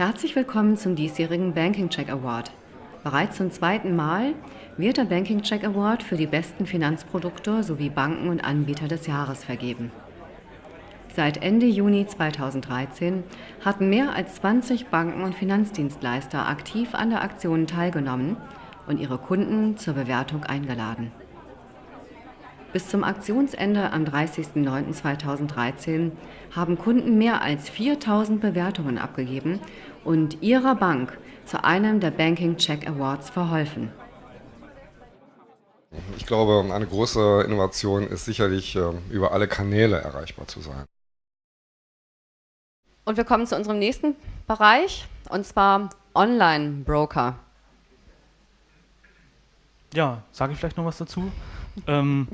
Herzlich willkommen zum diesjährigen Banking Check Award. Bereits zum zweiten Mal wird der Banking Check Award für die besten Finanzprodukte sowie Banken und Anbieter des Jahres vergeben. Seit Ende Juni 2013 hatten mehr als 20 Banken und Finanzdienstleister aktiv an der Aktion teilgenommen und ihre Kunden zur Bewertung eingeladen. Bis zum Aktionsende am 30.09.2013 haben Kunden mehr als 4000 Bewertungen abgegeben und ihrer Bank zu einem der Banking Check Awards verholfen. Ich glaube, eine große Innovation ist sicherlich, ähm, über alle Kanäle erreichbar zu sein. Und wir kommen zu unserem nächsten Bereich, und zwar Online-Broker. Ja, sage ich vielleicht noch was dazu. ähm,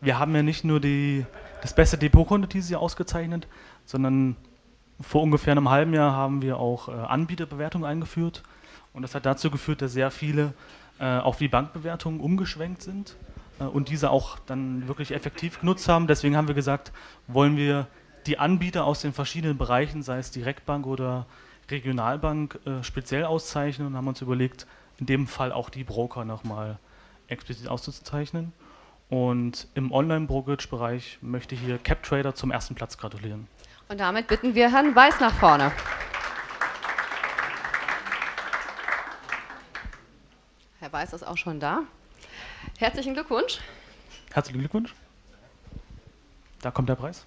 wir haben ja nicht nur die, das beste Depotkonto dieses Jahr ausgezeichnet, sondern vor ungefähr einem halben Jahr haben wir auch äh, Anbieterbewertungen eingeführt. Und das hat dazu geführt, dass sehr viele äh, auf die Bankbewertungen umgeschwenkt sind äh, und diese auch dann wirklich effektiv genutzt haben. Deswegen haben wir gesagt, wollen wir die Anbieter aus den verschiedenen Bereichen, sei es Direktbank oder Regionalbank, speziell auszeichnen und haben uns überlegt, in dem Fall auch die Broker nochmal explizit auszuzeichnen. Und im Online-Brokerage-Bereich möchte ich hier CapTrader zum ersten Platz gratulieren. Und damit bitten wir Herrn Weiß nach vorne. Herr Weiß ist auch schon da. Herzlichen Glückwunsch. Herzlichen Glückwunsch. Da kommt der Preis.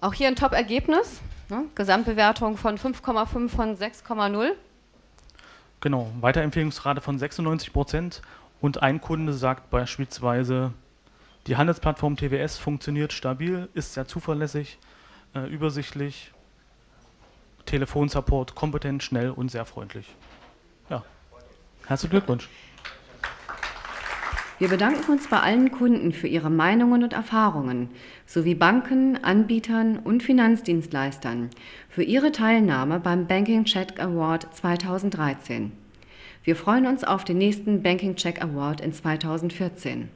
Auch hier ein Top-Ergebnis. Ne? Gesamtbewertung von 5,5 von 6,0. Genau, Weiterempfehlungsrate von 96 Prozent und ein Kunde sagt beispielsweise, die Handelsplattform TWS funktioniert stabil, ist sehr zuverlässig, äh, übersichtlich, Telefonsupport kompetent, schnell und sehr freundlich. Ja, herzlichen Glückwunsch. Wir bedanken uns bei allen Kunden für ihre Meinungen und Erfahrungen sowie Banken, Anbietern und Finanzdienstleistern für ihre Teilnahme beim Banking Check Award 2013. Wir freuen uns auf den nächsten Banking Check Award in 2014.